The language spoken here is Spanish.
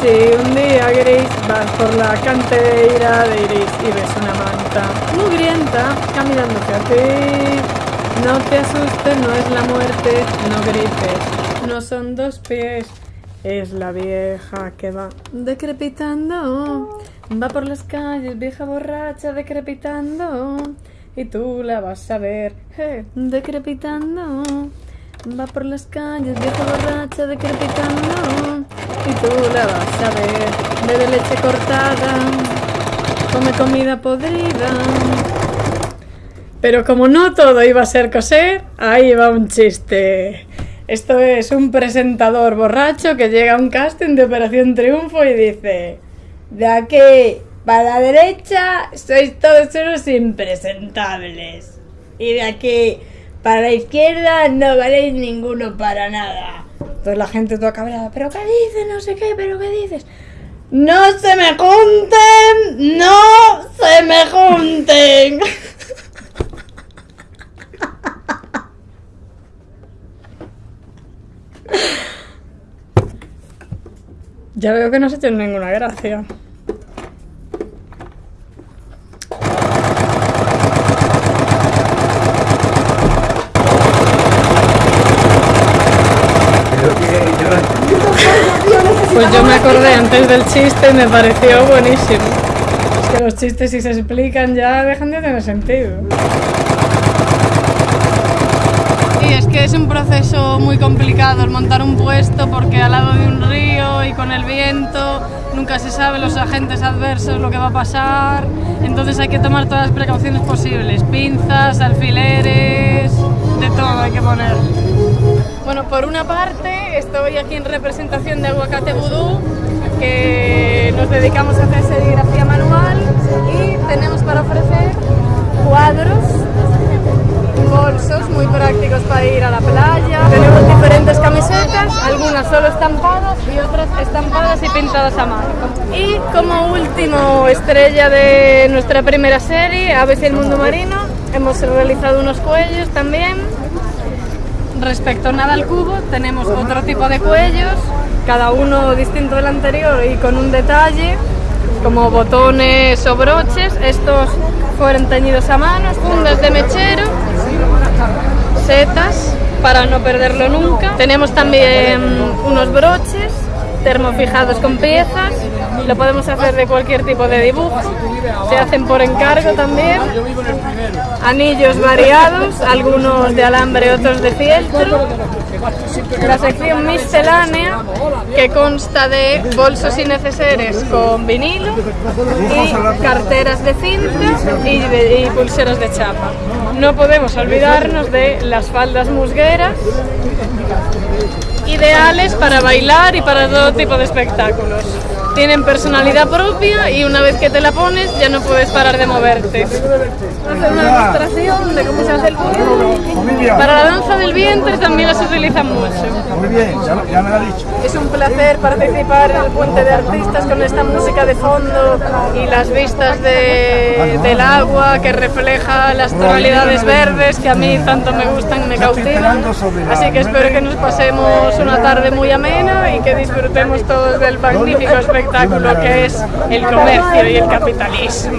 Si un día gris vas por la cantera de iris y ves una manta mugrienta caminando hacia no te asustes, no es la muerte, no grites, no son dos pies, es la vieja que va decrepitando, va por las calles, vieja borracha decrepitando, y tú la vas a ver, decrepitando. Va por las calles, vieja borracha decrepitando Y tú la vas a ver Bebe leche cortada. Come comida podrida. Pero como no todo iba a ser coser Ahí va un chiste. Esto es un presentador borracho Que llega a un casting de Operación Triunfo Y dice De aquí para la derecha Sois todos unos impresentables. Y de aquí para la izquierda no valéis ninguno para nada. Entonces la gente toda cabreada, ¿pero qué dices? No sé qué, ¿pero qué dices? ¡No se me junten! ¡No se me junten! Ya veo que no se tiene ninguna gracia. Acordé antes del chiste y me pareció buenísimo. Es que los chistes si se explican ya dejan de tener sentido. Y es que es un proceso muy complicado el montar un puesto porque al lado de un río y con el viento nunca se sabe los agentes adversos lo que va a pasar. Entonces hay que tomar todas las precauciones posibles. Pinzas, alfileres, de todo hay que poner. Bueno, por una parte estoy aquí en representación de Aguacate Vudú, que nos dedicamos a hacer serigrafía manual y tenemos para ofrecer cuadros, bolsos muy prácticos para ir a la playa. Tenemos diferentes camisetas, algunas solo estampadas y otras estampadas y pintadas a mano. Y como último estrella de nuestra primera serie, Aves y el Mundo Marino, hemos realizado unos cuellos también Respecto a nada al cubo, tenemos otro tipo de cuellos, cada uno distinto del anterior y con un detalle, como botones o broches. Estos fueron teñidos a mano, fundas de mechero, setas para no perderlo nunca. Tenemos también unos broches termofijados con piezas, lo podemos hacer de cualquier tipo de dibujo, se hacen por encargo también, anillos variados, algunos de alambre, otros de fieltro, la sección miscelánea que consta de bolsos innecesarios con vinilo y carteras de cinta y, y pulseras de chapa. No podemos olvidarnos de las faldas musgueras ideales para bailar y para todo tipo de espectáculos. Tienen personalidad propia y una vez que te la pones ya no puedes parar de moverte. Hacer una demostración de cómo se hace el culo. Para la danza del vientre también las utilizan mucho. Muy bien, ya, me lo ha dicho. Es un placer participar en el Puente de Artistas con esta música de fondo y las vistas del agua que refleja las tonalidades verdes que a mí tanto me gustan y me cautivan. Así que espero que nos pasemos una tarde muy amena y que disfrutemos todos del magnífico espectáculo espectáculo que es el comercio y el capitalismo.